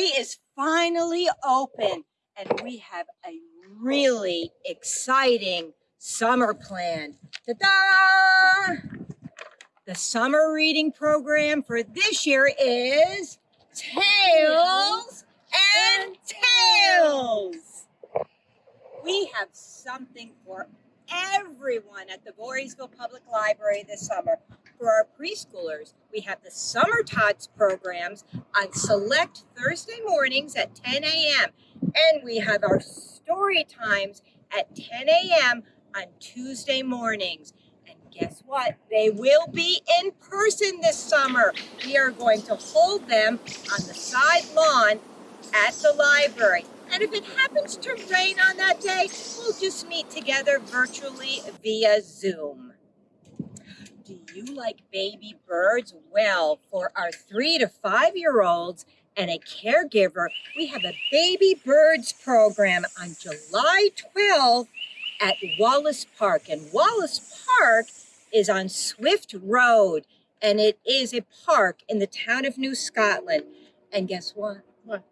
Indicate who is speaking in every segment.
Speaker 1: library is finally open and we have a really exciting summer planned. Ta-da! The summer reading program for this year is Tails and Tales. We have something for everyone at the Voorheesville Public Library this summer. For our preschoolers, we have the Summer Tots programs on select Thursday mornings at 10 a.m. And we have our story times at 10 a.m. on Tuesday mornings. And guess what? They will be in person this summer. We are going to hold them on the side lawn at the library. And if it happens to rain on that day, we'll just meet together virtually via Zoom. Do you like baby birds? Well, for our three to five year olds and a caregiver, we have a baby birds program on July 12th at Wallace Park. And Wallace Park is on Swift Road, and it is a park in the town of New Scotland. And guess what?
Speaker 2: What?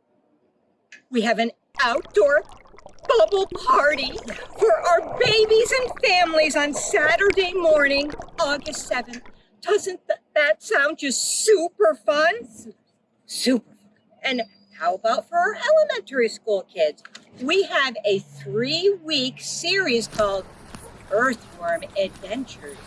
Speaker 1: We have an outdoor bubble party for our babies and families on Saturday morning, August 7th. Doesn't th that sound just super fun? Super fun. And how about for our elementary school kids? We have a three-week series called Earthworm Adventures.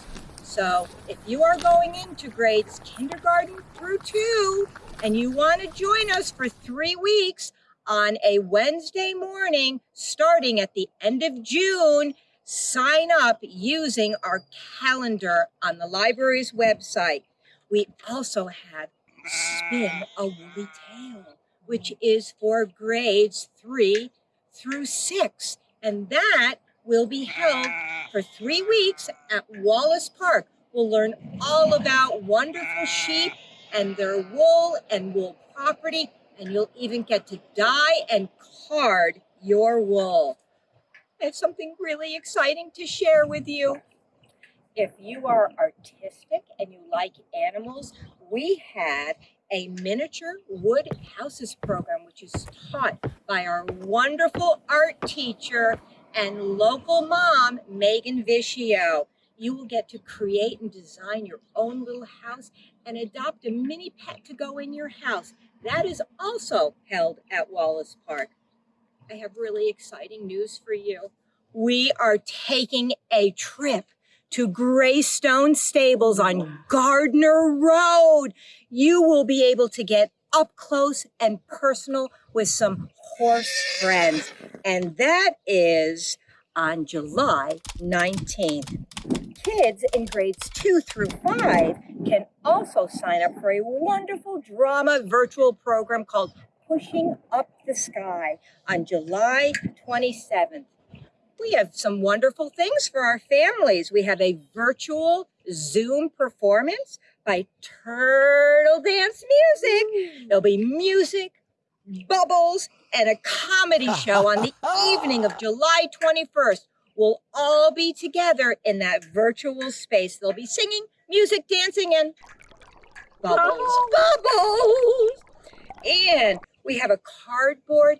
Speaker 1: So if you are going into grades kindergarten through two and you want to join us for three weeks, on a Wednesday morning starting at the end of June. Sign up using our calendar on the library's website. We also have Spin a Woolly Tale, which is for grades three through six. And that will be held for three weeks at Wallace Park. We'll learn all about wonderful sheep and their wool and wool property and you'll even get to dye and card your wool. I have something really exciting to share with you. If you are artistic and you like animals, we have a miniature wood houses program, which is taught by our wonderful art teacher and local mom, Megan Vicio. You will get to create and design your own little house and adopt a mini pet to go in your house. That is also held at Wallace Park. I have really exciting news for you. We are taking a trip to Greystone Stables on Gardner Road. You will be able to get up close and personal with some horse friends. And that is on July 19th. Kids in grades two through five can also sign up for a wonderful drama virtual program called Pushing Up the Sky on July 27th. We have some wonderful things for our families. We have a virtual Zoom performance by Turtle Dance Music. There'll be music, bubbles, and a comedy show on the evening of July 21st. We'll all be together in that virtual space. They'll be singing, music, dancing, and bubbles, bubbles. Oh. And we have a cardboard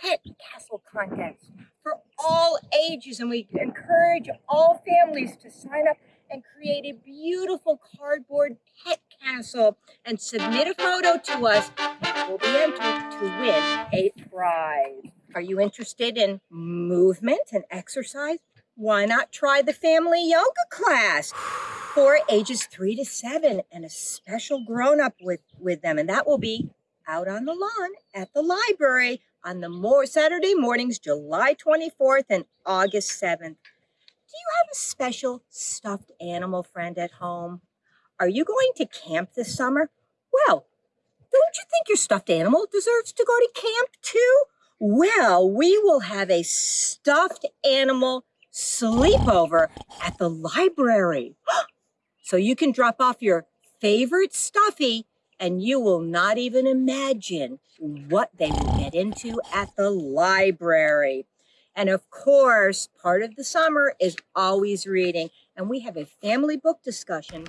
Speaker 1: pet castle contest for all ages. And we encourage all families to sign up and create a beautiful cardboard pet castle and submit a photo to us. We'll be entered to win a prize. Are you interested in movement and exercise? Why not try the family yoga class for ages three to seven and a special grown up with, with them. And that will be out on the lawn at the library on the more Saturday mornings, July 24th and August 7th. Do you have a special stuffed animal friend at home? Are you going to camp this summer? Well, don't you think your stuffed animal deserves to go to camp too? Well, we will have a stuffed animal sleepover at the library. so you can drop off your favorite stuffy and you will not even imagine what they will get into at the library. And of course, part of the summer is always reading. And we have a family book discussion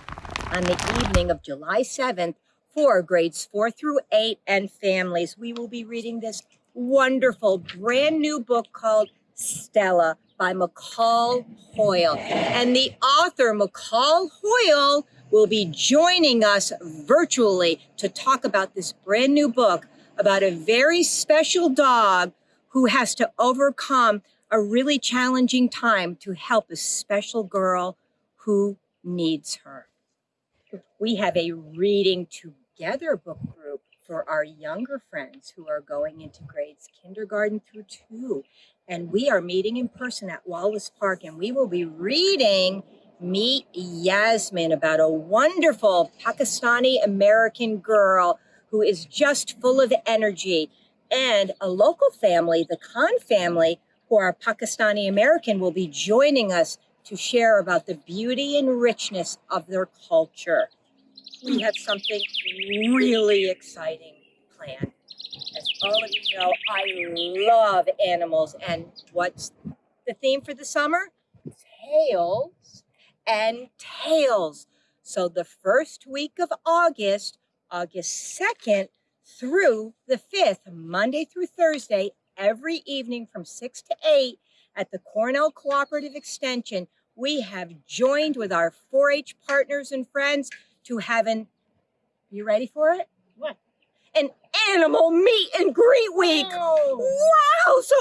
Speaker 1: on the evening of July 7th for grades four through eight and families. We will be reading this wonderful brand new book called Stella by McCall Hoyle. And the author, McCall Hoyle, will be joining us virtually to talk about this brand new book about a very special dog who has to overcome a really challenging time to help a special girl who needs her. We have a reading together book group for our younger friends who are going into grades kindergarten through two. And we are meeting in person at Wallace Park and we will be reading Meet Yasmin about a wonderful Pakistani American girl who is just full of energy. And a local family, the Khan family, who are Pakistani American, will be joining us to share about the beauty and richness of their culture. We have something really exciting planned. As all of you know, I love animals. And what's the theme for the summer? Tails and tales. So the first week of August, August 2nd through the 5th, Monday through Thursday, every evening from 6 to 8 at the Cornell Cooperative Extension, we have joined with our 4-H partners and friends to have an, you ready for it? Animal meet and greet week.
Speaker 2: Oh.
Speaker 1: Wow! So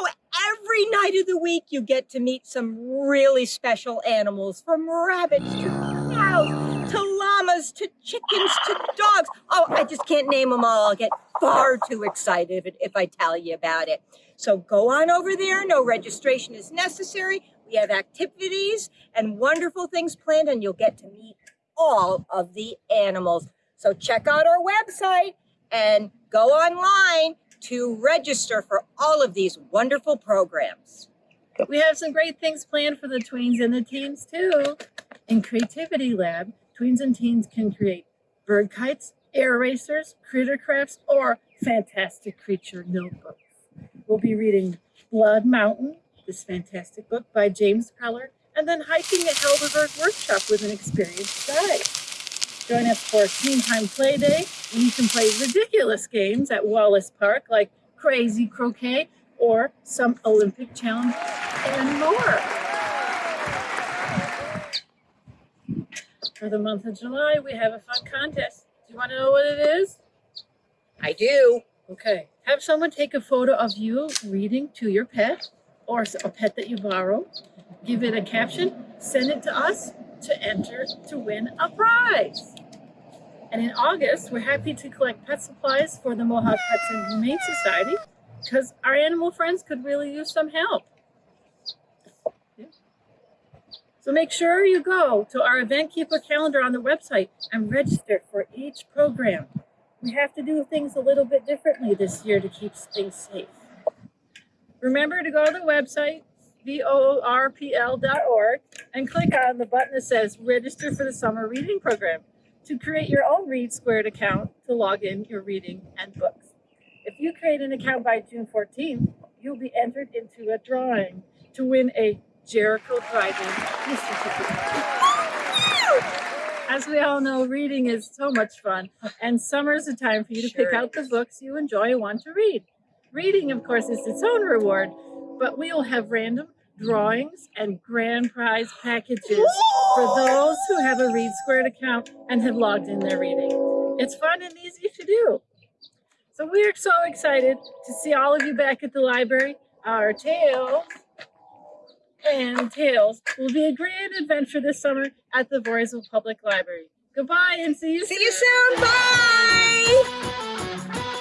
Speaker 1: every night of the week you get to meet some really special animals from rabbits to cows to llamas to chickens to dogs. Oh, I just can't name them all. I'll get far too excited if, if I tell you about it. So go on over there. No registration is necessary. We have activities and wonderful things planned and you'll get to meet all of the animals. So check out our website and go online to register for all of these wonderful programs.
Speaker 2: We have some great things planned for the tweens and the teens too. In Creativity Lab, tweens and teens can create bird kites, air racers, critter crafts, or fantastic creature notebooks. We'll be reading Blood Mountain, this fantastic book by James Preller, and then hiking at Helderberg Workshop with an experienced guide. Join us for Teen Time Play Day, when you can play ridiculous games at Wallace Park, like Crazy Croquet or some Olympic challenge and more. For the month of July, we have a fun contest. Do you want to know what it is?
Speaker 1: I do.
Speaker 2: Okay. Have someone take a photo of you reading to your pet or a pet that you borrow. Give it a caption, send it to us to enter to win a prize. And in August, we're happy to collect pet supplies for the Mohawk Hudson Humane Society because our animal friends could really use some help. So make sure you go to our event keeper calendar on the website and register for each program. We have to do things a little bit differently this year to keep things safe. Remember to go to the website, voorpl.org, and click on the button that says register for the summer reading program to create your own Read Squared account to log in your reading and books. If you create an account by June 14th, you'll be entered into a drawing to win a Jericho certificate. As we all know, reading is so much fun, and summer is a time for you to
Speaker 1: Sure
Speaker 2: pick out the books you enjoy and want to read. Reading, of course, is its own reward, but we will have random drawings and grand prize packages for those who have a Read Squared account and have logged in their reading. It's fun and easy to do. So we are so excited to see all of you back at the library. Our Tails and Tales will be a grand adventure this summer at the Voorheesville Public Library. Goodbye and see you
Speaker 1: See
Speaker 2: soon.
Speaker 1: you soon. Bye.